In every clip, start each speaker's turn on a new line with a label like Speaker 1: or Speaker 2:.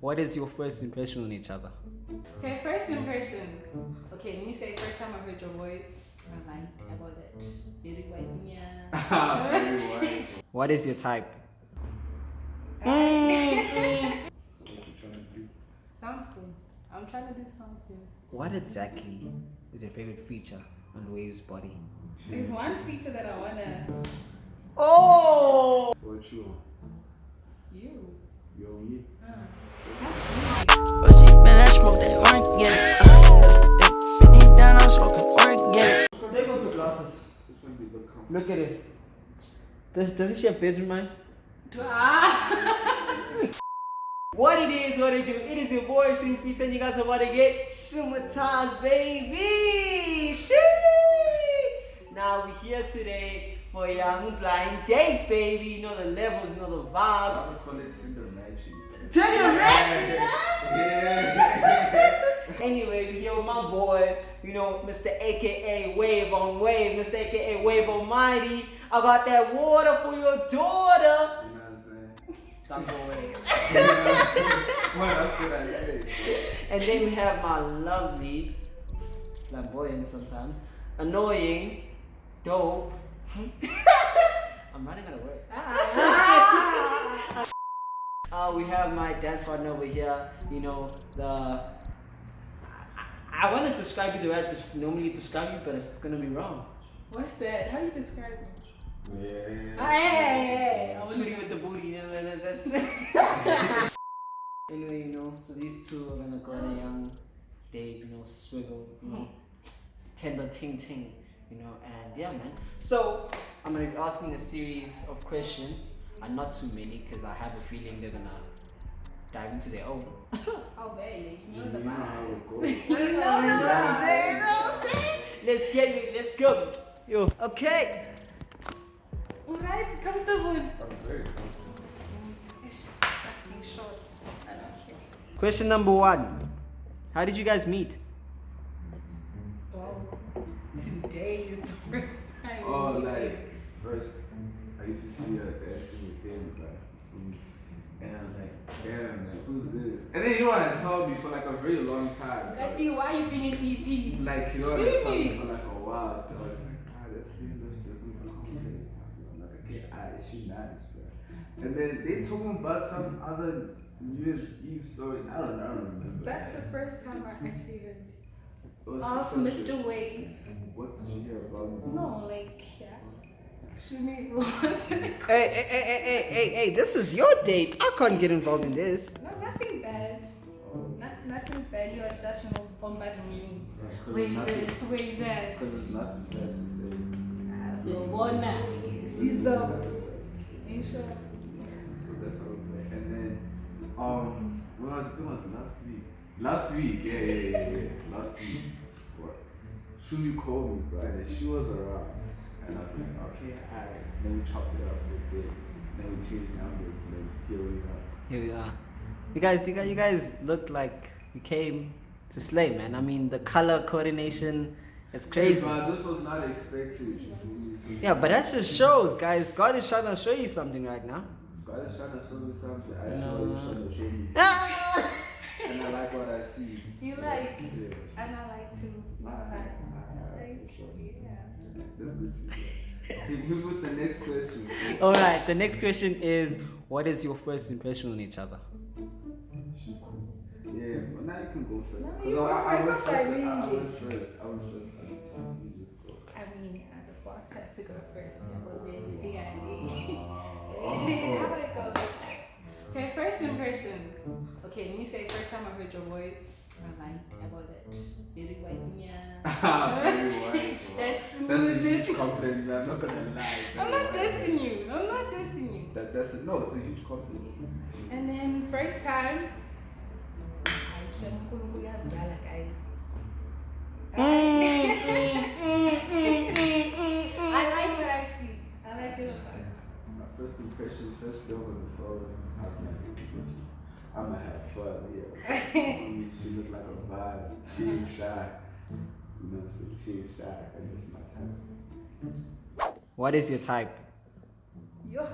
Speaker 1: what is your first impression on each other?
Speaker 2: Okay, first impression. Okay, let me say first time I heard your voice. I liked about that. Very white. Yeah.
Speaker 3: Very wise.
Speaker 1: What is your type?
Speaker 3: So what you trying to do?
Speaker 2: Something. I'm trying to do something.
Speaker 1: What exactly is your favorite feature on Wave's body?
Speaker 2: There's one feature that I wanna.
Speaker 1: Oh!
Speaker 3: So what you want?
Speaker 2: You.
Speaker 3: You on me?
Speaker 4: Oh,
Speaker 3: This one be look comfortable.
Speaker 1: Look at it. Does, doesn't she have bedroom eyes?
Speaker 2: Ah.
Speaker 1: What it is, what it do. It is your boy Shroom Pizza and you guys are about to get Shroomatize, baby! Shee! Now we're here today for a young blind date, baby. You know the levels, you know the vibes.
Speaker 3: I would call it Tinder matching.
Speaker 1: Tender matching!
Speaker 3: Yeah.
Speaker 1: Anyway, we here with my boy, you know, Mr. AKA Wave on Wave, Mr. AKA Wave Almighty. I got that water for your daughter.
Speaker 3: You know what I'm saying?
Speaker 1: Don't go away.
Speaker 3: what else could I say?
Speaker 1: And then we have my lovely, flamboyant sometimes, annoying, dope. I'm running out of words. Uh, we have my dance partner over here. You know the. I, I want to describe you the way I des- normally describe you, but it's gonna be wrong.
Speaker 2: What's that? How do you describe me?
Speaker 3: Yeah.
Speaker 2: Ah, hey, hey, hey. I was
Speaker 1: Tootie with the booty. You know, that- that's. anyway, you know, so these two are gonna go on a young date. You know, swiggle. You know, tender ting ting. You know, and yeah, man. So I'm gonna be asking a series of questions, and not too many, because I have a feeling they're gonna dive into their own.
Speaker 2: Oh, very. You
Speaker 3: You
Speaker 2: know the
Speaker 3: know
Speaker 2: vibes.
Speaker 3: it.
Speaker 1: You know what I'm? You know what I'm saying? Let's get it. Let's go. Yo. Okay.
Speaker 2: Alright, comfortable.
Speaker 3: I'm very comfortable.
Speaker 2: It's asking shorts. I don't care.
Speaker 1: Question number one. How did you guys meet?
Speaker 2: Well, today is the first time.
Speaker 3: Oh,
Speaker 2: we
Speaker 3: like
Speaker 2: meet.
Speaker 3: first, I used to see her dancing with him, like, from, and I'm like, damn, man, who's this? And then you want to tell me for like a very long time.
Speaker 2: Like, "Hey, why you been in EP?
Speaker 3: Like you know what I'm
Speaker 2: Jimmy.
Speaker 3: saying for like a while. I was like, ah, that's the that's just a complex. I'm like, okay, ah, she nice, bro. And then they told me about some other New Year's Eve story. I don't, I don't remember.
Speaker 2: That's the first time I actually heard of Mr. Wave.
Speaker 3: What did you hear about me?
Speaker 2: No, like, yeah. Shumi was.
Speaker 1: Hey, hey, hey, hey, hey, hey, hey, this is your date. I can't get involved in this.
Speaker 2: Just, you know, bombarding you.
Speaker 3: Because
Speaker 2: Wait
Speaker 3: there's
Speaker 2: this, wait that.
Speaker 3: Because there's nothing bad to say.
Speaker 2: Ah, So, bona. Caesar. You sure?
Speaker 3: So that's how we play. And then, um, when was it? was last week. Last week, yeah, yeah, yeah, yeah. Last week. What? Shumi called me, bro, and then she was around. And I was like, okay, alright. Then we chopped it up a bit. Then we changed numbers, and then here we are.
Speaker 1: Here we are. You guys, you guys, you guys look like you came to slay, man. I mean, the color coordination is crazy.
Speaker 3: Hey, bro, this was not expected, you feel me? So
Speaker 1: Yeah, but that just shows, guys. God is trying to show you something right now.
Speaker 3: God is trying to show me something. I see
Speaker 1: No.
Speaker 3: what he's trying to show me.
Speaker 1: Ah!
Speaker 3: and I like what I see.
Speaker 2: You
Speaker 3: So,
Speaker 2: like-
Speaker 3: Yeah.
Speaker 2: And I like to.
Speaker 3: Alright, alright,
Speaker 2: Like,
Speaker 3: for sure.
Speaker 2: yeah.
Speaker 3: That's good to hear. Hit me with the next question.
Speaker 1: All right. The next question is, what is your first impression on each other?
Speaker 3: Now you can go first.
Speaker 2: No,
Speaker 3: 'Cause
Speaker 2: you
Speaker 3: I, I, went
Speaker 2: first,
Speaker 3: first. I,
Speaker 2: I mean.
Speaker 3: I went first. I went first at the time. You just go.
Speaker 2: I mean, uh, the boss has to go first. Yeah, but then
Speaker 3: Oh.
Speaker 2: How about it goes? Okay, first impression. Okay, let me say first time I heard your voice. I liked about that. Very white. Yeah.
Speaker 3: Very wise. wow.
Speaker 2: That's
Speaker 3: That's a huge compliment. I'm not gonna lie.
Speaker 2: I'm not dissing you. I'm not dissing you.
Speaker 3: That, that's a, no, it's a huge compliment.
Speaker 2: And then first time. I shouldn't guys. I like what I see. I like it a lot.
Speaker 3: My first impression, first girl on the phone, I was like, listen, I'm gonna have fun here. I mean, she looked like a vibe. She ain't shy. You know what I'm saying? She ain't shy, and it's my type.
Speaker 1: What is your type?
Speaker 2: Yo,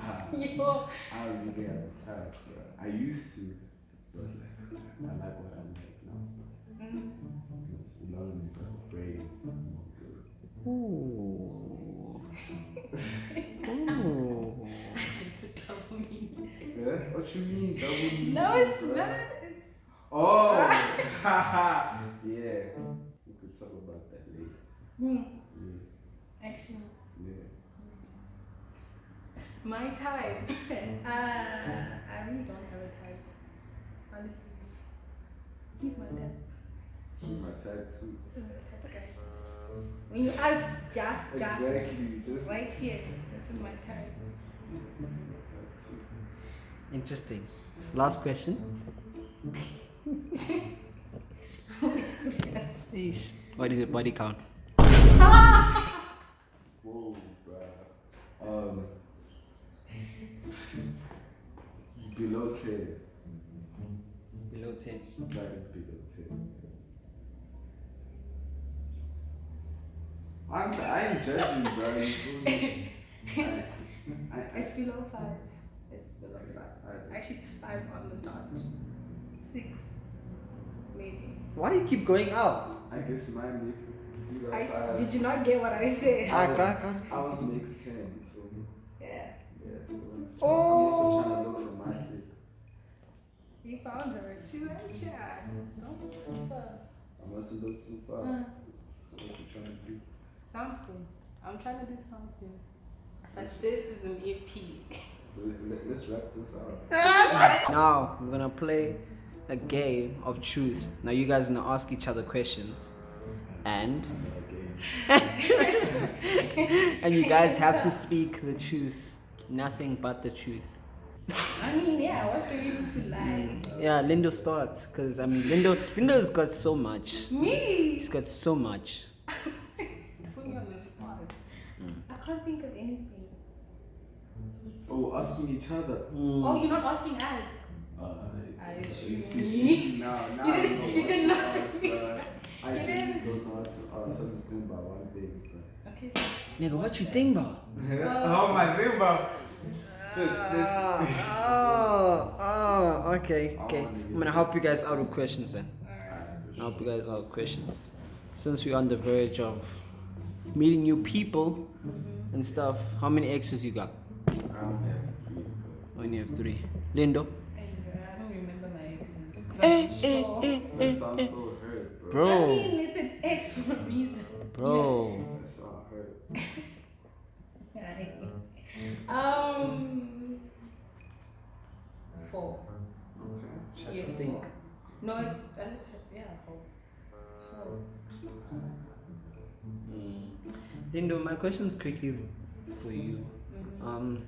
Speaker 3: Ah,
Speaker 2: yo.
Speaker 3: I don't really have a type, bro. I used to, but like I like what I like now. As long as you got braids, I'm good.
Speaker 1: Ooh. Ooh.
Speaker 3: Yeah? What you mean? Double mean?
Speaker 2: no, it's
Speaker 3: bro?
Speaker 2: not. It's
Speaker 3: Oh, yeah. We could talk about that later.
Speaker 2: hmm.
Speaker 3: Yeah,
Speaker 2: actually
Speaker 3: yeah.
Speaker 2: my type. uh, I really don't have a type. Honestly, he's my type.
Speaker 3: She's my type too.
Speaker 2: This is my type, guys. When you ask just, just
Speaker 3: Exactly. Just
Speaker 2: right here, this is my type.
Speaker 3: She's my type too.
Speaker 1: Interesting. Last question.
Speaker 2: yes.
Speaker 1: Eesh. What is your body count?
Speaker 3: Whoa, bruh. Um, it's below 10.
Speaker 1: Below 10.
Speaker 3: That is below 10. I'm, I ain't judging, bro. You feel me? I, I,
Speaker 2: It's below five. It's below
Speaker 3: I,
Speaker 2: five.
Speaker 3: I,
Speaker 2: Actually, it's five on the dot. Six, maybe.
Speaker 1: Why you keep going up?
Speaker 3: I guess mine makes it. You got
Speaker 2: I,
Speaker 3: five.
Speaker 2: did you not get what I said?
Speaker 1: I got, got.
Speaker 3: I was makes 10, you me?
Speaker 2: Yeah.
Speaker 3: Yeah, so
Speaker 1: Oh.
Speaker 3: I'm also trying to look for my six.
Speaker 2: You found her. She's like, yeah. Don't look too far.
Speaker 3: I must have looked too far.
Speaker 2: Uh,
Speaker 3: So what you trying to do?
Speaker 2: something. I'm trying to do something. But this is an E EP.
Speaker 3: Let, let, let's wrap this up.
Speaker 1: Now we're gonna play a game of truth. Now you guys are gonna ask each other questions, and and you guys have to speak the truth, nothing but the truth.
Speaker 2: I mean, yeah, what's the reason to lie?
Speaker 1: Yeah, Lindo start, cause I mean Lindo Lindo's got so much.
Speaker 2: Me!
Speaker 1: She's got so much.
Speaker 2: Put me on the spot.
Speaker 1: Mm.
Speaker 2: I can't think of anything.
Speaker 3: Oh, asking each other.
Speaker 1: Mm.
Speaker 2: Oh, you're not asking us.
Speaker 3: Uh,
Speaker 2: I
Speaker 3: you see,
Speaker 2: me.
Speaker 3: see, see, now, now
Speaker 2: You didn't-
Speaker 3: know
Speaker 2: you did not
Speaker 3: ask,
Speaker 2: fix
Speaker 3: bruh. I
Speaker 2: You didn't.
Speaker 3: don't know how to ask. I'm just thinking about one thing.
Speaker 2: Okay, so.
Speaker 1: Nigga, what you think about?
Speaker 3: oh, my thing about. So expensive.
Speaker 1: Oh, oh, okay, okay. I'm gonna help you guys out with questions then. I'll help you guys out with questions. Since we're on the verge of meeting new people and stuff, how many exes you got?
Speaker 3: I only have three, but-
Speaker 1: Only have three. Lindo?
Speaker 2: Hey, I don't remember my exes.
Speaker 1: Eh,
Speaker 2: But
Speaker 1: eh, eh, eh, eh.
Speaker 3: so hurt, bro.
Speaker 2: I
Speaker 1: Bro,
Speaker 2: mean, it's an ex for a reason.
Speaker 1: bro.
Speaker 3: That sounds hurt.
Speaker 2: Yeah. Um. Four.
Speaker 3: Okay.
Speaker 1: Just
Speaker 2: Yes,
Speaker 1: think.
Speaker 2: No, it's I just yeah, four. It's four.
Speaker 1: Lindo, my question's quickly for you.
Speaker 2: Mhm.
Speaker 1: Um,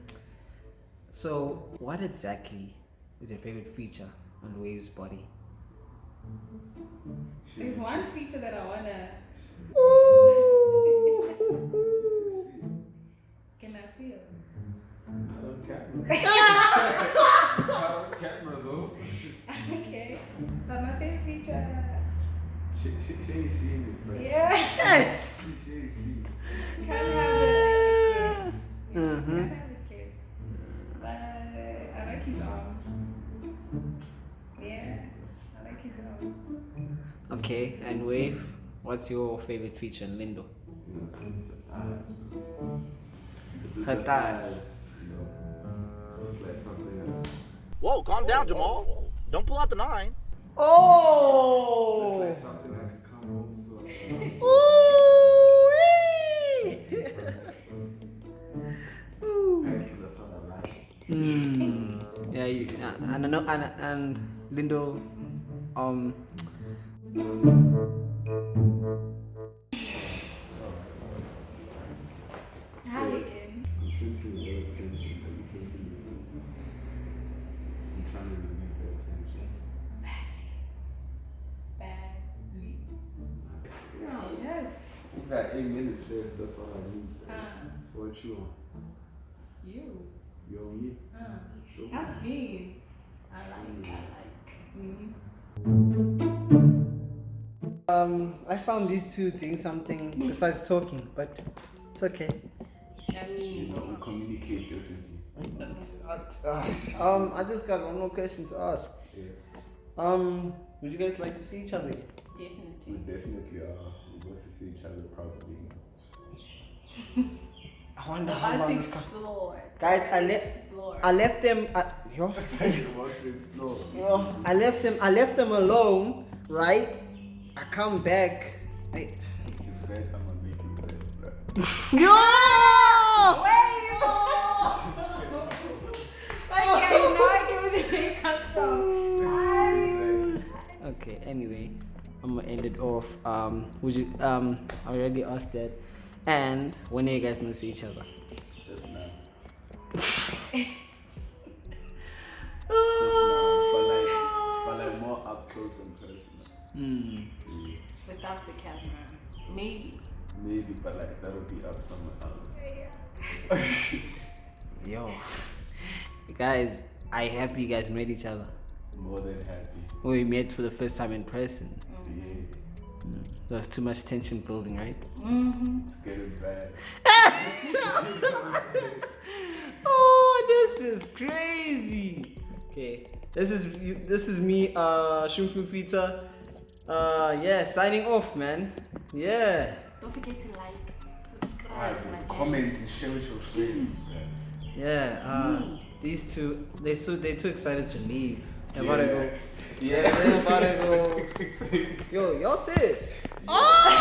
Speaker 1: so what exactly is your favorite feature on Wave's body?
Speaker 2: There's one feature that I wanna. Can Yeah. I like his arms.
Speaker 1: Okay, and Wave, what's your favorite feature in Lindo?
Speaker 3: You know, so it's a thighs. It's a
Speaker 1: Her
Speaker 3: the
Speaker 1: thighs.
Speaker 3: You know, just like something that,
Speaker 5: Whoa, calm down, Jamal. Don't pull out the nine.
Speaker 1: Oh! it's Oh! And I know, and, and Lindo, um,
Speaker 2: How again?
Speaker 3: I'm sensing your attention, but you're sensing it too. I'm trying to relieve the attention.
Speaker 2: Badly. Yes.
Speaker 3: You got eight minutes left, that's all I need.
Speaker 2: Uh,
Speaker 3: So what you on?
Speaker 2: you.
Speaker 3: You on me?
Speaker 2: Uh,
Speaker 3: Sure.
Speaker 2: I've been. I like. I like. Mm-hmm.
Speaker 1: um, I found these two doing something besides talking, but it's okay.
Speaker 2: I
Speaker 3: You
Speaker 2: mean,
Speaker 3: know, we communicate differently.
Speaker 1: Um, I just got one more question to ask.
Speaker 3: Yeah.
Speaker 1: Um, would you guys like to see each other? again?
Speaker 3: We
Speaker 2: Definitely.
Speaker 3: definitely are. We want to see each other probably.
Speaker 1: I wonder
Speaker 2: I
Speaker 1: how long this can.
Speaker 2: explore.
Speaker 1: Guys, I le-
Speaker 2: explore.
Speaker 1: I left them. At, yo,
Speaker 3: we want to explore.
Speaker 1: yo, I left them. I left them alone. Right. I come back. I,
Speaker 3: you bed, I'ma make you bed, bro.
Speaker 1: yo.
Speaker 2: Okay, you I get where the name comes.
Speaker 1: Okay. Anyway, I'm gonna end it off. Um, would you? Um, I already asked that. And when are you guys gonna see each other?
Speaker 3: Just now. Just now. But like, but like more up close and personal.
Speaker 1: Hmm.
Speaker 3: Yeah.
Speaker 2: Without the camera. Maybe.
Speaker 3: Maybe, but like that'll be up somewhere else. Yeah.
Speaker 1: Yo, guys, I happy you guys met each other.
Speaker 3: More than happy.
Speaker 1: We met for the first time in person.
Speaker 3: Yeah.
Speaker 1: There was too much tension building, right?
Speaker 2: Mm-hmm.
Speaker 3: It's getting bad.
Speaker 1: oh, this is crazy. Okay, this is this is me, uh, Shumfu Fita. Uh, yeah, signing off, man. Yeah.
Speaker 2: Don't forget to like, subscribe,
Speaker 3: Alright,
Speaker 2: my
Speaker 3: bro. Comment and share with your friends, man.
Speaker 1: Yeah, uh, these two, they so they too excited to leave. They're about to go.
Speaker 3: Yeah.
Speaker 1: They're about to go. Yo, y'all serious? Oh!